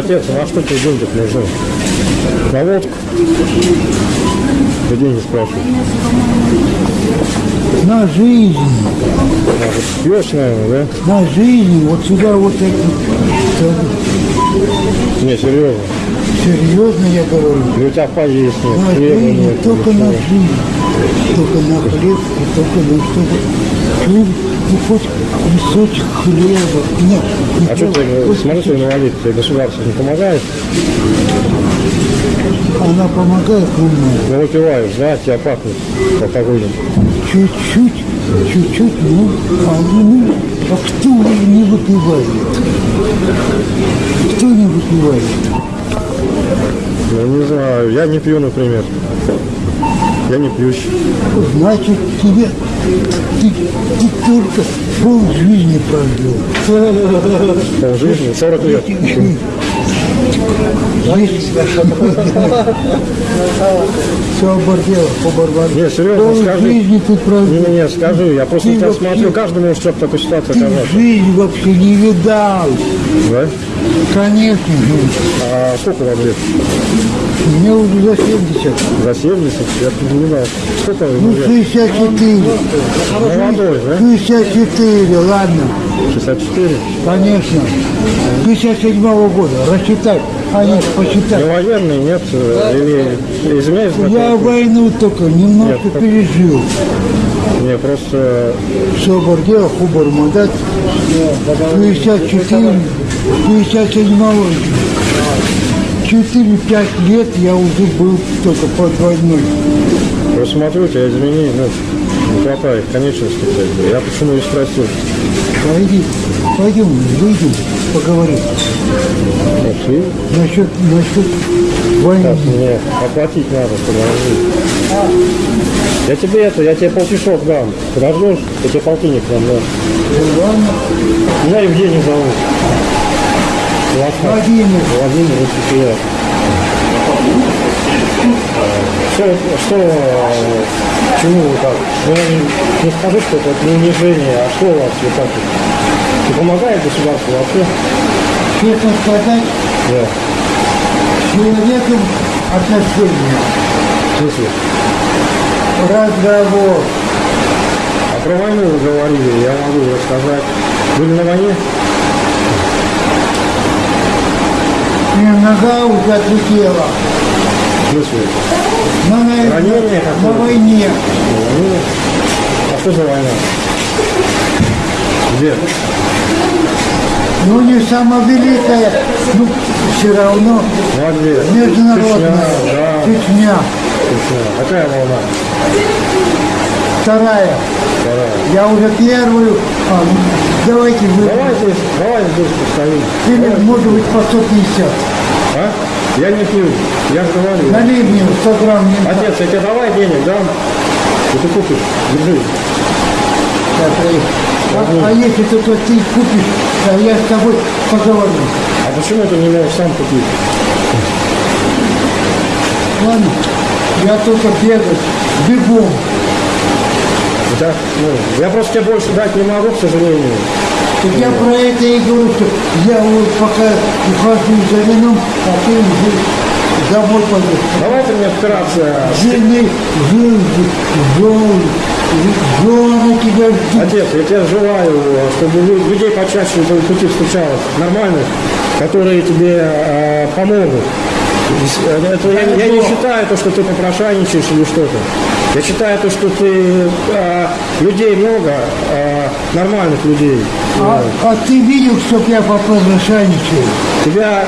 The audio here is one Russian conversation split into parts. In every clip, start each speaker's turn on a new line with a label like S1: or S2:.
S1: Отец, а на что тебе деньги нужны? На водку? Ты деньги спрашиваешь.
S2: На жизнь,
S1: А, пьешь, наверное, да?
S2: на жизнь, вот сюда вот это.
S1: Не, серьезно.
S2: Серьезно я говорю.
S1: И у тебя поесть
S2: На только на жизнь. Только на хлеб и только на что-то. Хлеб, ну хоть кусочек хлеба. Нет, не
S1: А что ты, смотри, ты инвалид, тебе государство не помогает?
S2: Она помогает умная.
S1: Ну, выпиваешь, да, тебя пахнет алкоголем.
S2: Чуть-чуть, чуть-чуть, ну, а, ну, а кто не выпивает? Кто не выпивает?
S1: Ну, не знаю, я не пью, например. Я не пьющий.
S2: Значит, тебе ты, ты только пол жизни прожил.
S1: Пол жизни, 40 лет.
S2: Все обордело, поборвали.
S1: Не, серьезно, скажи.
S2: жизни ты
S1: Не,
S2: прожил.
S1: не, не, скажи, я просто тебя
S2: вообще-
S1: смотрю, каждый может что-то такой ситуации
S2: Ты
S1: оказаться.
S2: жизнь вообще не видал.
S1: Да?
S2: Конечно же.
S1: А сколько вам лет?
S2: Мне уже за 70.
S1: За 70? Я не знаю. Сколько
S2: Ну,
S1: вам лет?
S2: 64.
S1: Молодой, да?
S2: 64, ладно.
S1: 64?
S2: Конечно. 57 года. Рассчитай. А нет,
S1: Не военный, нет? э, Или за
S2: Я войну только немножко
S1: Нет,
S2: пережил.
S1: Не, просто
S2: Все обордело, хубар мандат. 54, 57 4-5 лет я уже был только под войной.
S1: просто смотрю, тебя изменений, ну, не хватает конечности. Я почему и спросил.
S2: Пойди, пойдем, выйдем, поговорим.
S1: Пошли.
S2: Насчет, насчет войны.
S1: Сейчас мне оплатить надо, подожди. Я тебе это, я тебе полчасов дам. Подождешь, я тебе полтинник дам, да. Меня Евгений зовут. Владимир.
S2: Владимир.
S1: Очень приятно. Что, что, чему вы так? Ну, не, скажи, что это не унижение, а что у вас вот так вот? Не помогает государство вообще?
S2: честно сказать,
S1: Да.
S2: с человеком отношения,
S1: В смысле?
S2: разговор.
S1: А про войну вы говорили, я могу рассказать. Были на войне?
S2: И нога уже отлетела.
S1: В смысле?
S2: На, на,
S1: Ранение
S2: на войне.
S1: На войне? А что за война? Где?
S2: Ну, не самая великая, ну, все равно
S1: а
S2: международная.
S1: Чечня, да.
S2: Чечня.
S1: Чечня. Какая волна?
S2: Вторая.
S1: Вторая.
S2: Я уже первую. А, ну, давайте вы.
S1: Давай здесь, давай здесь постоим.
S2: Или, может быть, по 150.
S1: А? Я не пью, я же говорю.
S2: Налей мне 100 грамм. не.
S1: Отец, я тебе давай денег дам. И ты купишь, держи.
S2: Э, А, а если только ты купишь, а я с тобой поговорю.
S1: А почему ты не можешь сам купить?
S2: Ладно? Я только бегать, бегом.
S1: У тебя, ну, я просто тебе больше дать не могу, к сожалению.
S2: Так я про это и говорю, что я вот пока ухожу за вином, а ты уже домой пойдешь.
S1: Давайте мне операция.
S2: Жены, жены, жены, тебя.
S1: Отец, я тебе желаю, чтобы лю- людей почаще на твоем пути встречалось, нормальных, которые тебе э, помогут. Это, я, я не считаю то, что ты попрошайничаешь или что-то. Я считаю то, что ты э, людей много, э, нормальных людей.
S2: А, а ты видел, чтоб я попрошайничал?
S1: Тебя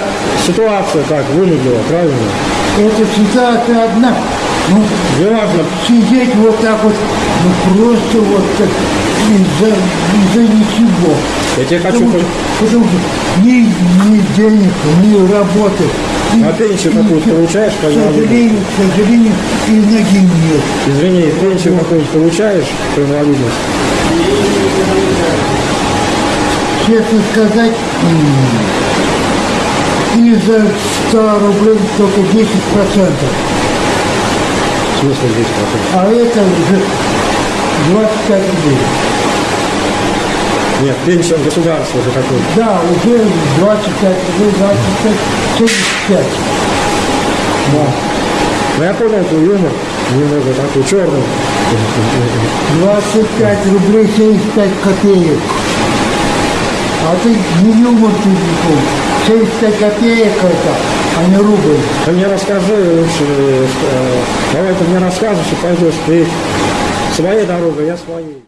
S1: ситуация так вынудила, правильно?
S2: Это ситуация одна. Ну,
S1: Неважно,
S2: сидеть вот так вот, ну просто вот так, из-за из ничего.
S1: я тебе хочу...
S2: Потому, потому что ни, ни денег, ни работы. ни-
S1: А пенсию какую-то получаешь,
S2: К сожалению, к сожалению, и ноги нет.
S1: Извини, пенсию какую-нибудь получаешь по инвалидности?
S2: Честно сказать, м, из-за 100 рублей только 10%.
S1: Здесь потом?
S2: А это уже 25 рублей.
S1: Нет, пенсия государства за какой
S2: Да, уже 25 рублей, 25 75.
S1: Да. Ну, я понял твой юмор, немного такой черный.
S2: 25 рублей 75 копеек. А ты не юмор телефон. 75 копеек это, а не рубль.
S1: Ты мне расскажи лучше, э, давай ты мне расскажешь и пойдешь ты своей дорогой, я своей.